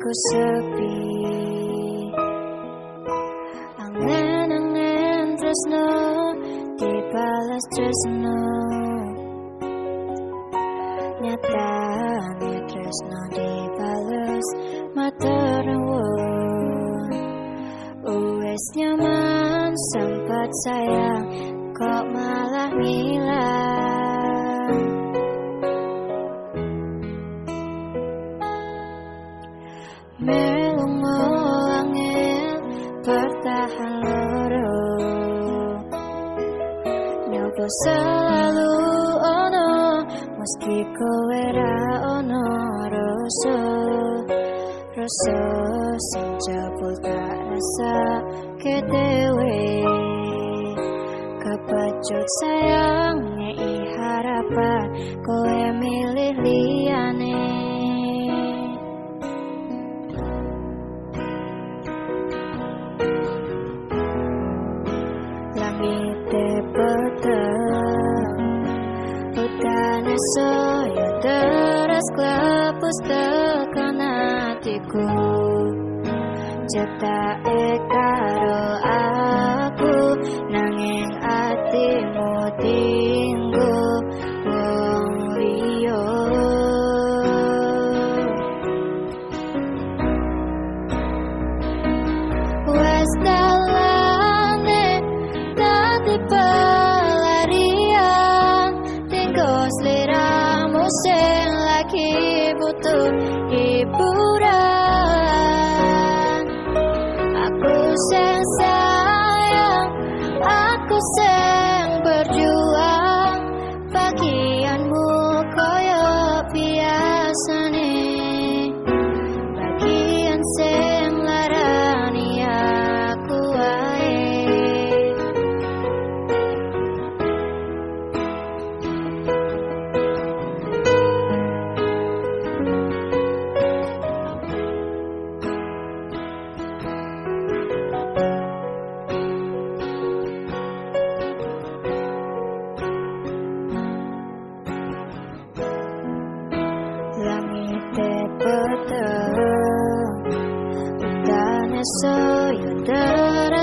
aku sepi. Angen-angen tresno Dibalas tresno Nyata tresno dibalas Materawun Uwes nyaman sempat sayang Kok malah hilang Selalu ono Meski kowe ra ono rasa Rasa sing jebul tak rasa kedewe Kepacut sayang ngei harapan Kowe milih liyane Soyo teras klepus tekan hatiku. Cetak karo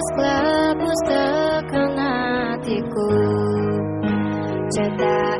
deras kelapus tekan hatiku Cetak